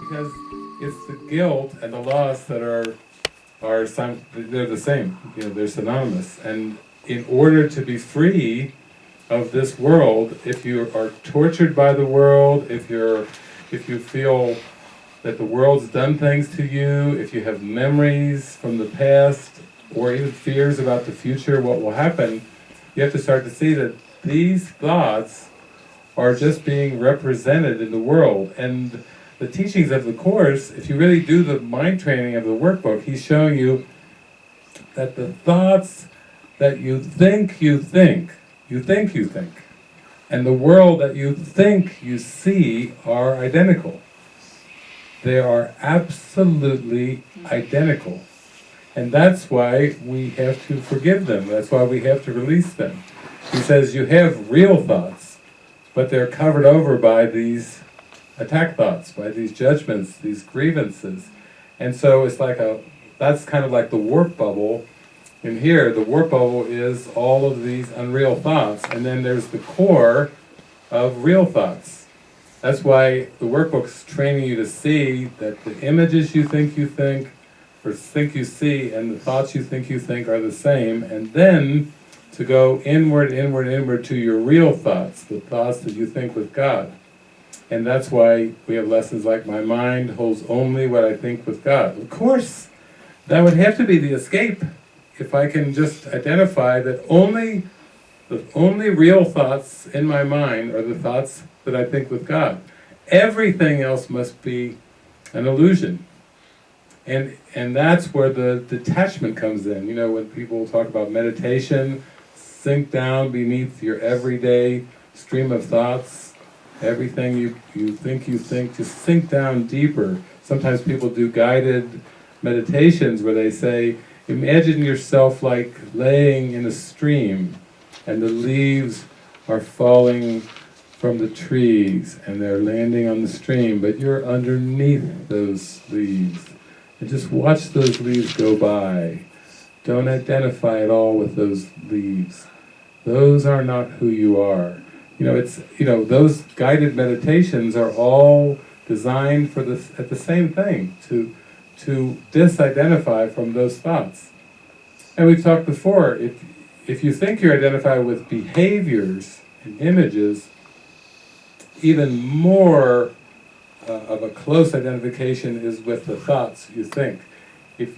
Because it's the guilt and the loss that are, are, sim- they're the same, you know, they're synonymous. And in order to be free of this world, if you are tortured by the world, if you're, if you feel that the world's done things to you, if you have memories from the past, or even fears about the future, what will happen, you have to start to see that these thoughts are just being represented in the world. And the teachings of the Course, if you really do the mind training of the workbook, he's showing you that the thoughts that you think you think, you think you think, and the world that you think you see are identical. They are absolutely identical. And that's why we have to forgive them, that's why we have to release them. He says you have real thoughts, but they're covered over by these attack thoughts, by these judgments, these grievances. And so it's like a, that's kind of like the warp bubble. In here, the warp bubble is all of these unreal thoughts, and then there's the core of real thoughts. That's why the workbook's training you to see that the images you think you think, or think you see, and the thoughts you think you think are the same, and then to go inward, inward, inward to your real thoughts, the thoughts that you think with God. And that's why we have lessons like, my mind holds only what I think with God. Of course, that would have to be the escape, if I can just identify that only, the only real thoughts in my mind are the thoughts that I think with God. Everything else must be an illusion. And, and that's where the detachment comes in. You know, when people talk about meditation, sink down beneath your everyday stream of thoughts, everything you, you think you think, just sink down deeper. Sometimes people do guided meditations where they say, imagine yourself like laying in a stream and the leaves are falling from the trees and they're landing on the stream, but you're underneath those leaves. And just watch those leaves go by. Don't identify at all with those leaves. Those are not who you are. You know, it's, you know, those guided meditations are all designed for this, at the same thing, to, to disidentify from those thoughts. And we've talked before, if, if you think you're identified with behaviors and images, even more uh, of a close identification is with the thoughts you think.